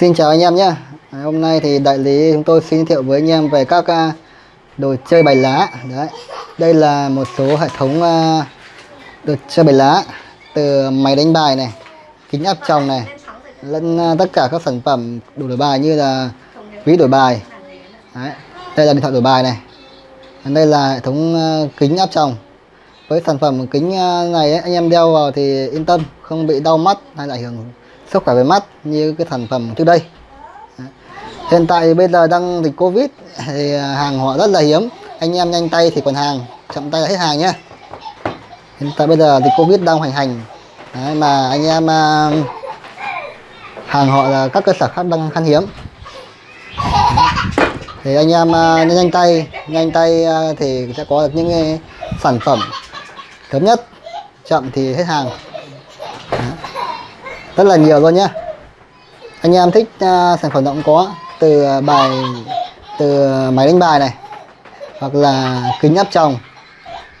Xin chào anh em nhé Hôm nay thì đại lý chúng tôi xin giới thiệu với anh em về các à, đồ chơi bài lá Đấy. Đây là một số hệ thống à, đồ chơi bài lá Từ máy đánh bài này Kính áp tròng này Lẫn à, tất cả các sản phẩm đồ đổi bài như là ví đổi bài Đấy. Đây là điện thoại đổi bài này Đây là hệ thống kính áp tròng với sản phẩm kính này ấy, anh em đeo vào thì yên tâm không bị đau mắt hay là ảnh hưởng sức khỏe về mắt như cái sản phẩm trước đây. Hiện tại bây giờ đang dịch covid thì à, hàng họ rất là hiếm. Anh em nhanh tay thì còn hàng chậm tay là hết hàng nhé hiện tại bây giờ dịch covid đang hoành hành. Đấy, mà anh em à, hàng họ là các cơ sở khác đang khan hiếm. Thì anh em à, nhanh tay nhanh tay à, thì sẽ có được những sản phẩm sớm nhất chậm thì hết hàng rất là nhiều luôn nhé anh em thích uh, sản phẩm động có từ à, bài từ à, máy đánh bài này hoặc là kính áp tròng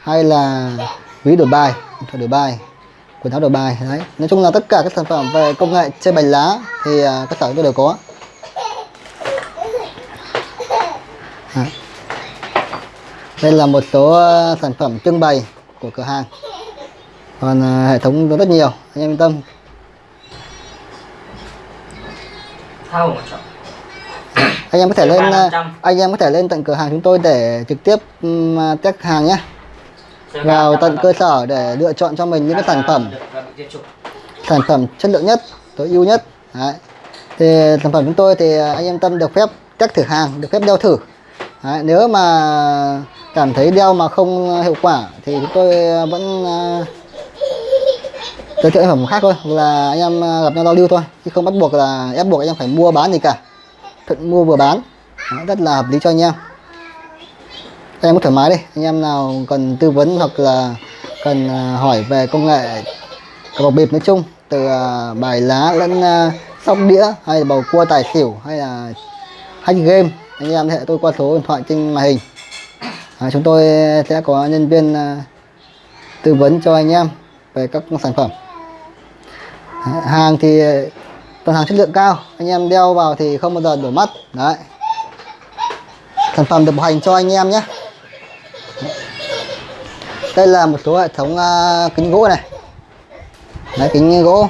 hay là ví đổi bài điện đổi bài quần áo đổi bài đấy. Nói chung là tất cả các sản phẩm về công nghệ chơi bài lá thì uh, các sở tôi đều có. Đây là một số uh, sản phẩm trưng bày của cửa hàng. Còn uh, hệ thống rất nhiều anh em yên tâm. Anh em có thể lên anh em có thể lên tận cửa hàng chúng tôi để trực tiếp um, test hàng nhé vào tận cơ sở để lựa chọn cho mình những cái sản phẩm. sản phẩm chất lượng nhất tối ưu nhất. Đấy. thì sản phẩm chúng tôi thì anh em tâm được phép test thử hàng được phép đeo thử. Đấy. nếu mà cảm thấy đeo mà không hiệu quả thì chúng tôi vẫn giới thiệu sản phẩm khác thôi là anh em à, gặp nhau giao lưu thôi chứ không bắt buộc là ép buộc anh em phải mua bán gì cả. Thuận mua vừa bán Đó, rất là hợp lý cho anh em. Anh em có thoải mái đi anh em nào cần tư vấn hoặc là cần à, hỏi về công nghệ cờ bạc bịp nói chung từ à, bài lá lẫn sóc đĩa hay là bầu cua tài xỉu hay là hack game anh em hệ tôi qua số điện thoại trên màn hình. À, chúng tôi sẽ có nhân viên tư vấn cho anh em về các sản phẩm hàng thì ờ, toàn hàng chất lượng cao. Anh em đeo vào thì không bao giờ đổ mắt. Đấy. Sản phẩm được bảo hành cho anh em nhé. Đây là một số hệ thống uh, kính gỗ này. Đấy kính gỗ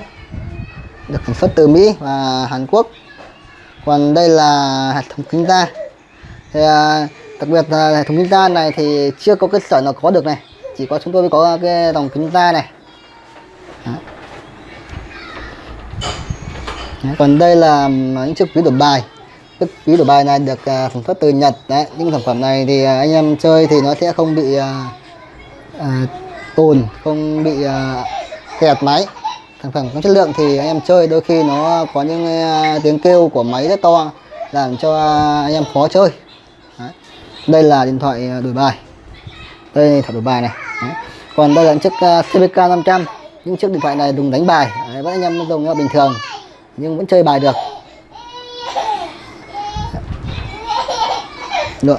được sản xuất từ Mỹ và Hàn Quốc. Còn đây là hệ thống kính da. Thì uh, đặc biệt là hệ thống kính da này thì chưa có cơ sở nào có được này. Chỉ có chúng tôi mới có cái dòng kính da này Đấy. Đấy, còn đây là những chiếc ví đổi bài. Chiếc ví đổi bài này được à, sản xuất từ Nhật. Đấy những sản phẩm này thì à, anh em chơi thì nó sẽ không bị à, à, tồn không bị à, kẹt máy. Sản phẩm có chất lượng thì anh em chơi đôi khi nó có những uh, tiếng kêu của máy rất to làm cho uh, anh em khó chơi. Đấy. đây là điện thoại đổi bài. Đây là đổi bài này. Đấy. còn đây là chiếc uh, CBK 500 những chiếc điện thoại này dùng đánh bài. Đấy, vẫn anh em dùng bình thường nhưng vẫn chơi bài được. Được.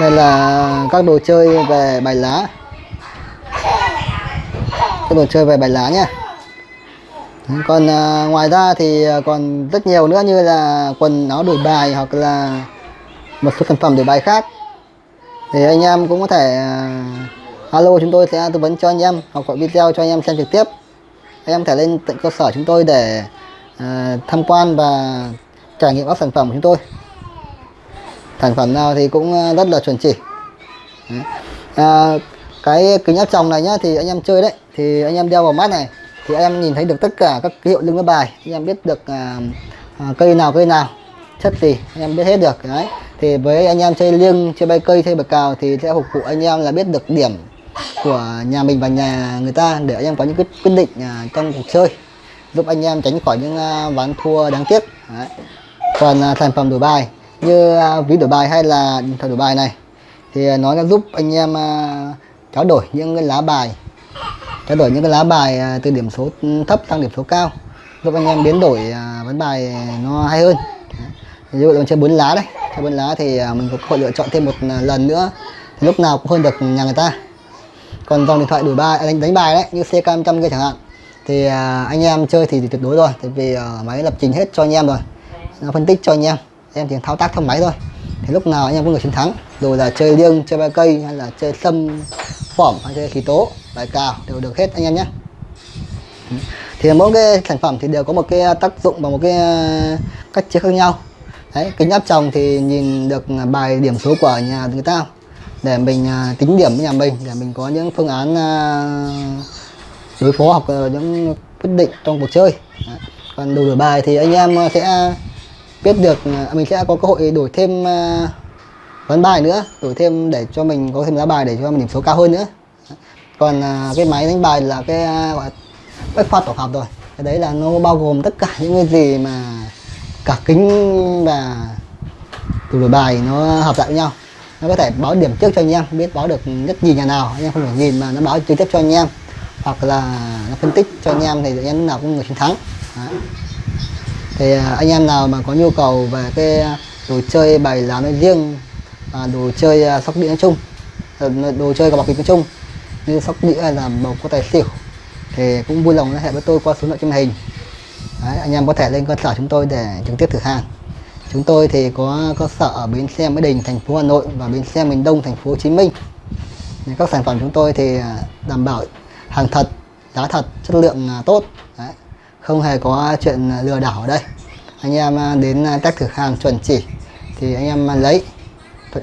Đây là các đồ chơi về bài lá. Các đồ chơi về bài lá nhé còn à, ngoài ra thì à, còn rất nhiều nữa như là quần áo đổi bài hoặc là một số sản phẩm đổi bài khác. Thì anh em cũng có thể à, alo chúng tôi sẽ tư vấn cho anh em hoặc gọi video cho anh em xem trực tiếp. Anh em thể lên tận cơ sở chúng tôi để à, tham quan và trải nghiệm các sản phẩm của chúng tôi. Sản phẩm nào thì cũng ờ, rất là chuẩn chỉ. À, cái kính áp tròng này nhá thì anh em chơi đấy thì anh em đeo vào mắt này thì anh em nhìn thấy được tất cả các hiệu lưng với bài anh em biết được à, à, cây nào cây nào chất gì anh em biết hết được đấy. Thì với anh em chơi liêng chơi bay cây chơi bạc cào thì sẽ phục vụ anh em là biết được điểm của nhà mình và nhà người ta để anh em có những quyết định à, trong cuộc chơi giúp anh em tránh khỏi những à, ván thua đáng tiếc. Đấy. còn à, sản phẩm đổi bài như à, ví đổi bài hay là điện thoại đổi bài này thì nó sẽ giúp anh em trao đổi những cái lá bài trao đổi những cái lá bài từ điểm số thấp sang điểm số cao giúp anh em biến đổi ván bài nó hay hơn. Ví dụ là chơi bốn lá đây, chơi bốn lá thì mình có cơ hội lựa chọn thêm một lần nữa thì lúc nào cũng hơn được nhà người ta. Còn dòng điện thoại đổi bài đánh đánh bài đấy như CK100 kia chẳng hạn thì à, anh em chơi thì, thì tuyệt đối rồi tại vì à, máy lập trình hết cho anh em rồi. Nó phân tích cho anh em em chỉ thao tác theo máy thôi. Thì lúc nào anh em cũng người chiến thắng dù là chơi liêng chơi ba cây hay là chơi sâm phỏm hay chơi khí tố bài cào đều được hết anh em nhé. Thì mỗi cái sản phẩm thì đều có một cái tác dụng và một cái à, cách chơi khác nhau. Đấy kính áp tròng thì nhìn được bài điểm số của nhà người ta để mình à, tính điểm với nhà mình để mình có những phương án à, đối phó hoặc ờ, những quyết định trong cuộc chơi. Đấy. còn đồ đổi bài thì anh em ờ, sẽ biết được ờ, à, mình sẽ có cơ hội đổi thêm vấn ván bài nữa, đổi thêm để cho mình có thêm giá bài để cho mình điểm số cao hơn nữa. Còn cái máy đánh bài là cái gọi bách khoa tổ hợp rồi. Cái đấy là nó bao gồm tất cả những cái gì mà cả kính và tủ đổi bài nó hợp lại với nhau. Nó có thể báo điểm trước cho anh em, biết báo được nhất gì nhà nào, anh em không phải nhìn mà nó báo trực tiếp cho anh em hoặc là nó phân tích cho anh em thì anh em nào cũng người chiến thắng. Đấy. thì à, anh em nào mà có nhu cầu về cái à, đồ chơi bài lá nói riêng và đồ chơi à, sóc đĩa nói chung đồ chơi cờ bạc bịp nói chung như sóc đĩa là bầu có tài xỉu thì cũng vui lòng liên hệ với tôi qua số điện thoại trên hình. Đấy, anh em có thể lên cơ sở chúng tôi để trực tiếp thử hàng. Chúng tôi thì có cơ sở ở bến xe Mỹ Đình thành phố Hà Nội và bến xe miền Đông thành phố Hồ Chí Minh. Các sản phẩm chúng tôi thì đảm bảo hàng thật, giá thật, chất lượng à, tốt. Đấy. không hề có chuyện lừa đảo ở đây. Anh em à, đến à, test thử hàng chuẩn chỉ thì anh em lấy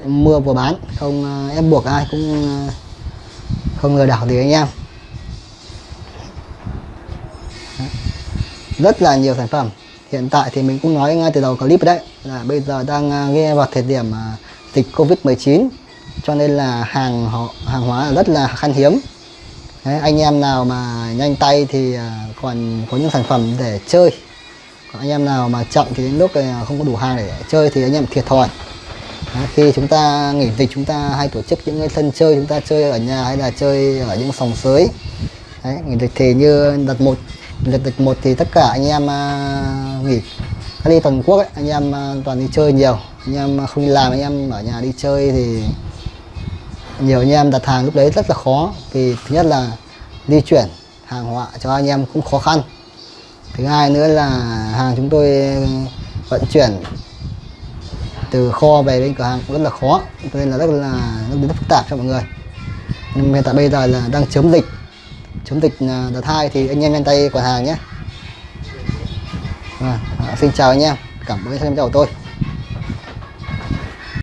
mua vừa bán. Không ép buộc ai cũng không lừa đảo gì anh em. Rất là nhiều sản phẩm. Hiện tại thì mình cũng nói ngay từ đầu clip đấy, là bây giờ đang nghe vào thời điểm dịch covid 19 cho nên là hàng họ, hàng hóa rất là khan hiếm đấy, anh em nào mà nhanh tay thì à, còn có những sản phẩm để chơi. Còn anh em nào mà chậm thì đến lúc à, không có đủ hàng để chơi thì anh em thiệt thòi. Đấy, khi chúng ta nghỉ dịch chúng ta hay tổ chức những cái sân chơi chúng ta chơi ở nhà hay là chơi ở những sòng sới. Đấy, nghỉ dịch thì như đợt một đợt dịch một thì tất cả anh em uh, nghỉ đi toàn quốc ấy, anh em uh, toàn đi chơi nhiều. Anh em không đi làm anh em ở nhà đi chơi thì nhiều anh em đặt hàng lúc đấy rất là khó vì thứ nhất là di chuyển hàng hóa cho anh em cũng khó khăn. Thứ hai nữa là hàng chúng tôi vận chuyển từ kho về bên cửa hàng cũng rất là khó cho nên là rất là rất rất phức tạp cho mọi người. Nhưng hiện tại bây giờ là đang chống dịch chống dịch à, đợt hai thì anh em nhanh tay quản hàng nhé. Vâng, à, xin chào anh em cảm ơn xem chào tôi.